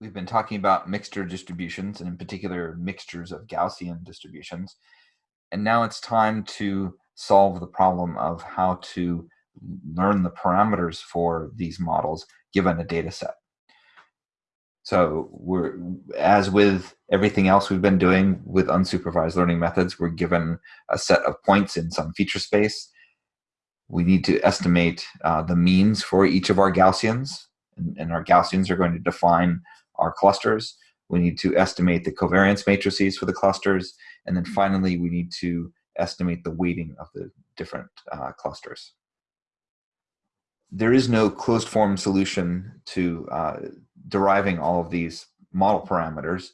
we've been talking about mixture distributions and in particular mixtures of Gaussian distributions. And now it's time to solve the problem of how to learn the parameters for these models given a data set. So we're, as with everything else we've been doing with unsupervised learning methods, we're given a set of points in some feature space. We need to estimate uh, the means for each of our Gaussians, and, and our Gaussians are going to define our clusters. We need to estimate the covariance matrices for the clusters. And then finally, we need to estimate the weighting of the different uh, clusters. There is no closed form solution to uh, deriving all of these model parameters.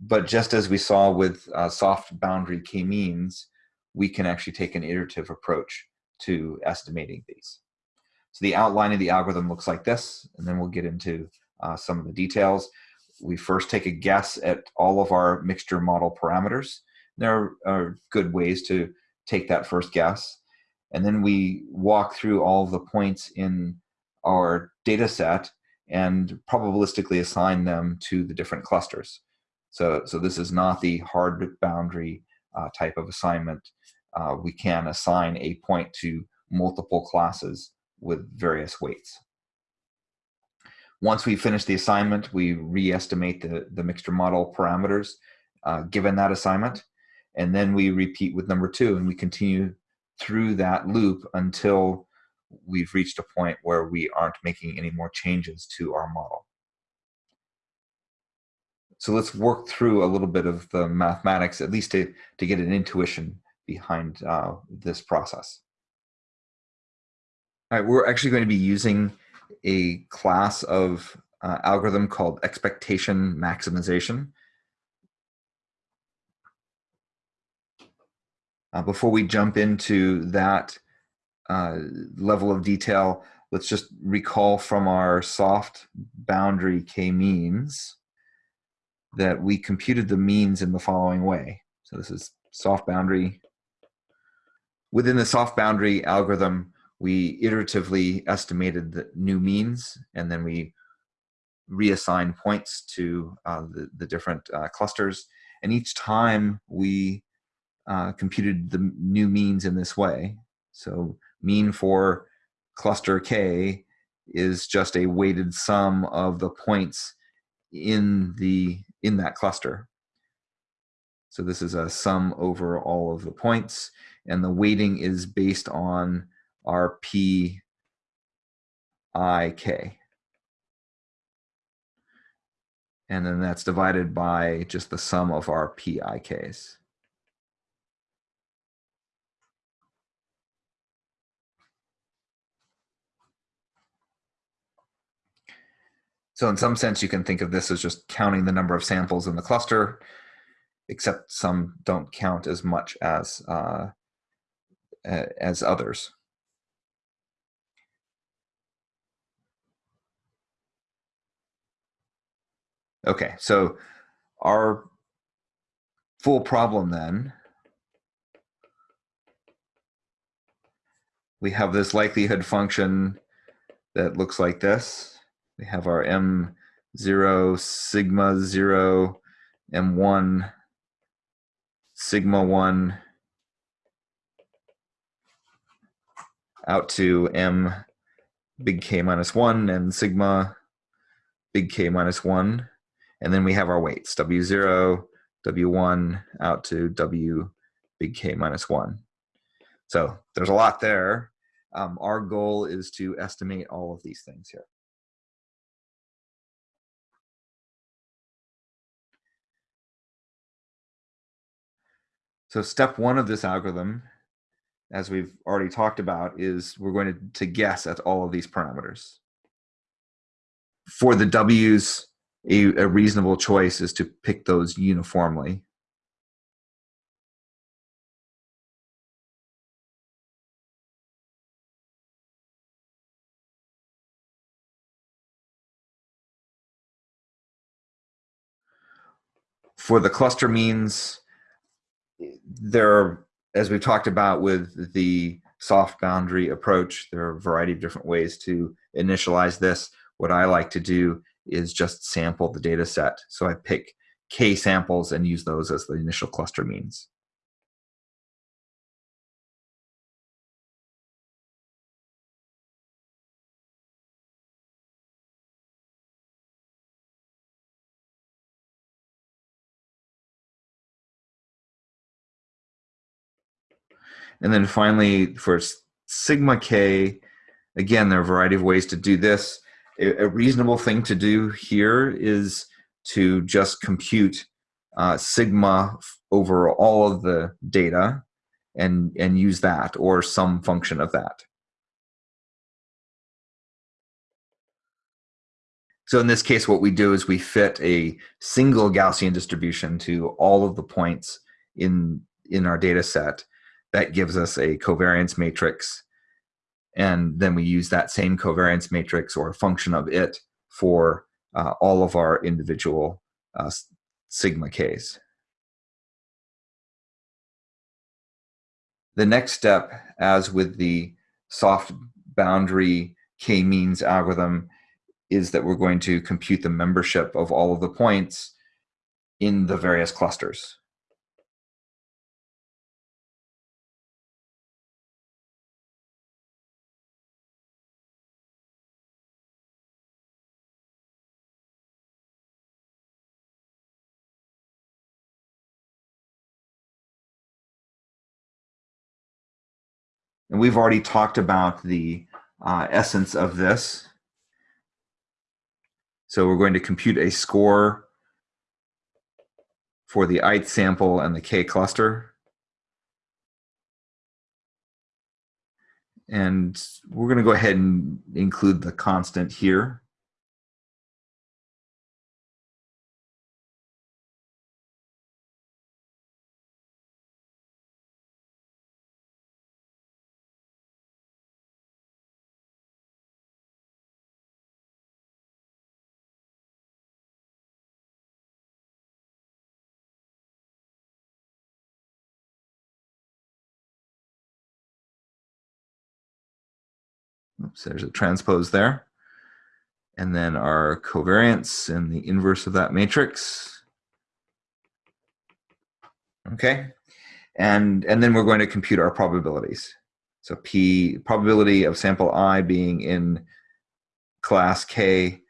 But just as we saw with uh, soft boundary k-means, we can actually take an iterative approach to estimating these. So the outline of the algorithm looks like this, and then we'll get into uh, some of the details. We first take a guess at all of our mixture model parameters. There are good ways to take that first guess. And then we walk through all the points in our data set and probabilistically assign them to the different clusters. So, so this is not the hard boundary uh, type of assignment. Uh, we can assign a point to multiple classes with various weights. Once we finish the assignment, we re-estimate the, the mixture model parameters uh, given that assignment, and then we repeat with number two, and we continue through that loop until we've reached a point where we aren't making any more changes to our model. So let's work through a little bit of the mathematics, at least to, to get an intuition behind uh, this process. All right, we're actually going to be using a class of uh, algorithm called expectation maximization. Uh, before we jump into that uh, level of detail, let's just recall from our soft boundary k-means that we computed the means in the following way. So this is soft boundary. Within the soft boundary algorithm, we iteratively estimated the new means and then we reassign points to uh, the, the different uh, clusters. And each time we uh, computed the new means in this way. So mean for cluster K is just a weighted sum of the points in the in that cluster. So this is a sum over all of the points and the weighting is based on our P I K. And then that's divided by just the sum of our PIKs. So in some sense, you can think of this as just counting the number of samples in the cluster, except some don't count as much as, uh, as others. Okay, so our full problem then, we have this likelihood function that looks like this. We have our M0 sigma 0, M1 sigma 1 out to M big K minus 1 and sigma big K minus 1 and then we have our weights, W0, W1 out to W big K minus one. So there's a lot there. Um, our goal is to estimate all of these things here. So step one of this algorithm, as we've already talked about, is we're going to, to guess at all of these parameters. For the W's, a, a reasonable choice is to pick those uniformly. For the cluster means, there are, as we've talked about with the soft boundary approach, there are a variety of different ways to initialize this. What I like to do is just sample the data set. So I pick k samples and use those as the initial cluster means. And then finally, for sigma k, again, there are a variety of ways to do this. A, reasonable thing to do here is to just compute uh, sigma over all of the data and, and use that or some function of that. So in this case, what we do is we fit a single Gaussian distribution to all of the points in, in our data set that gives us a covariance matrix. And then we use that same covariance matrix or a function of it for uh, all of our individual uh, sigma k's. The next step, as with the soft boundary k-means algorithm, is that we're going to compute the membership of all of the points in the various clusters. And we've already talked about the uh, essence of this. So we're going to compute a score for the ith sample and the k cluster. And we're going to go ahead and include the constant here. Oops, there's a transpose there. And then our covariance and the inverse of that matrix. Okay, and, and then we're going to compute our probabilities. So P, probability of sample I being in class K,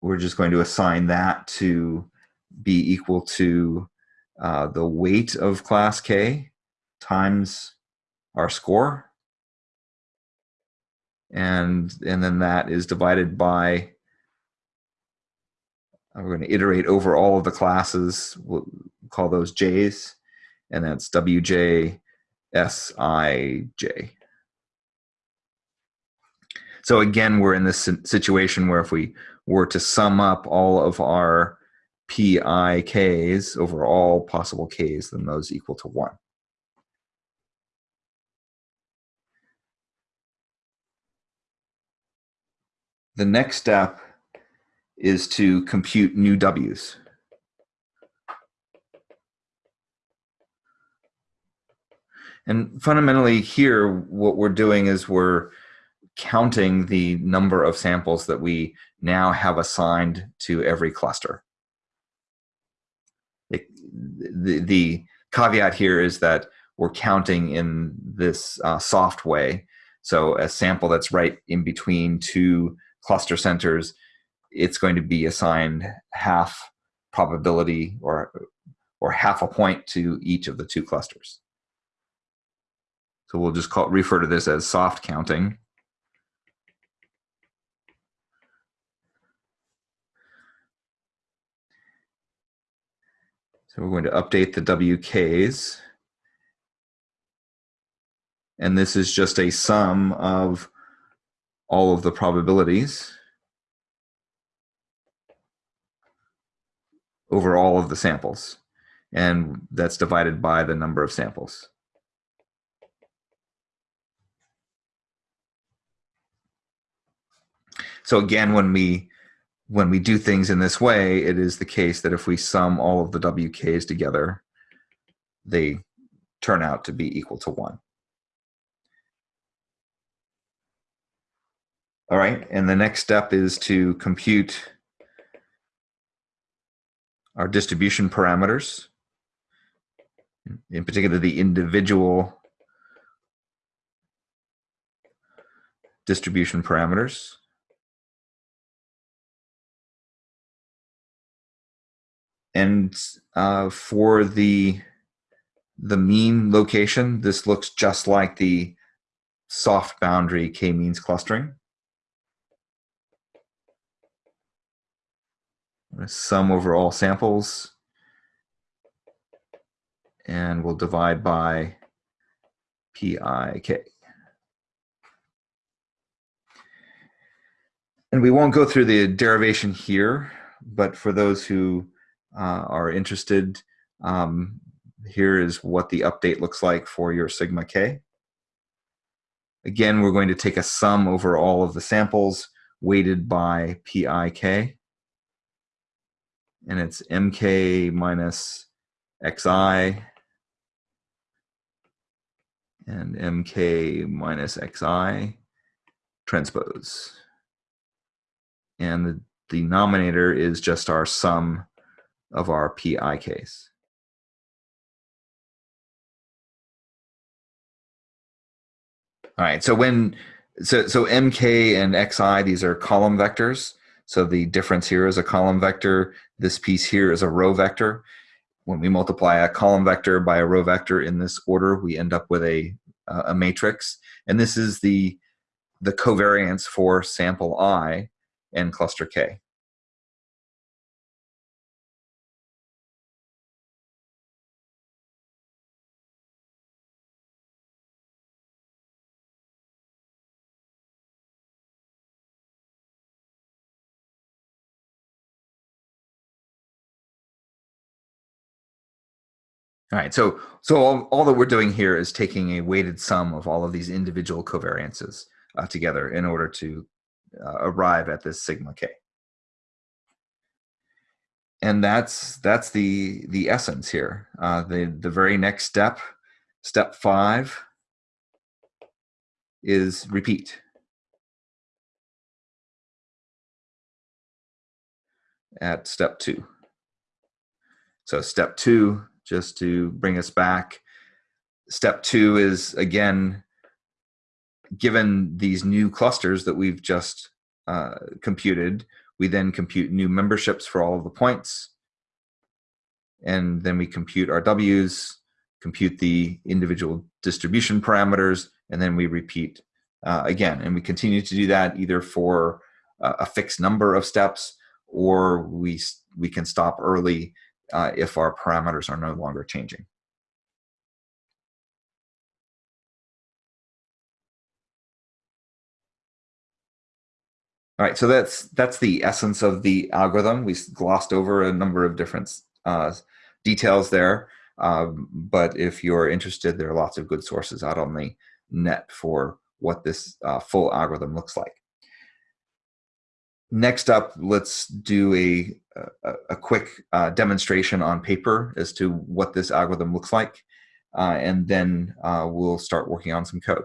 we're just going to assign that to be equal to uh, the weight of class K times our score and and then that is divided by we're going to iterate over all of the classes we'll call those j's and that's wj sij so again we're in this situation where if we were to sum up all of our pik's over all possible k's then those equal to 1 The next step is to compute new W's. And fundamentally here, what we're doing is we're counting the number of samples that we now have assigned to every cluster. The, the, caveat here is that we're counting in this uh, soft way. So a sample that's right in between two cluster centers, it's going to be assigned half probability or, or half a point to each of the two clusters. So we'll just call, refer to this as soft counting. So we're going to update the WKs. And this is just a sum of all of the probabilities over all of the samples. And that's divided by the number of samples. So again, when we when we do things in this way, it is the case that if we sum all of the WKs together, they turn out to be equal to one. All right, and the next step is to compute our distribution parameters, in particular the individual distribution parameters. And uh, for the, the mean location, this looks just like the soft boundary k-means clustering. Sum over all samples. And we'll divide by PIK. And we won't go through the derivation here, but for those who uh, are interested, um, here is what the update looks like for your sigma k. Again, we're going to take a sum over all of the samples weighted by PIK. And it's MK minus XI and MK minus XI transpose. And the denominator is just our sum of our pi case. All right, so when so so mk and xi these are column vectors. So the difference here is a column vector. This piece here is a row vector. When we multiply a column vector by a row vector in this order, we end up with a uh, a matrix. And this is the the covariance for sample i and cluster k. All right, so so all, all that we're doing here is taking a weighted sum of all of these individual covariances uh, together in order to uh, arrive at this sigma k. And that's that's the the essence here. Uh, the the very next step, step five, is repeat. At step two. So step two just to bring us back. Step two is again, given these new clusters that we've just uh, computed, we then compute new memberships for all of the points. And then we compute our W's, compute the individual distribution parameters, and then we repeat uh, again. And we continue to do that either for uh, a fixed number of steps or we, we can stop early uh, if our parameters are no longer changing. All right, so that's that's the essence of the algorithm. We glossed over a number of different uh, details there, um, but if you're interested, there are lots of good sources out on the net for what this uh, full algorithm looks like. Next up, let's do a, a, a quick uh, demonstration on paper as to what this algorithm looks like, uh, and then uh, we'll start working on some code.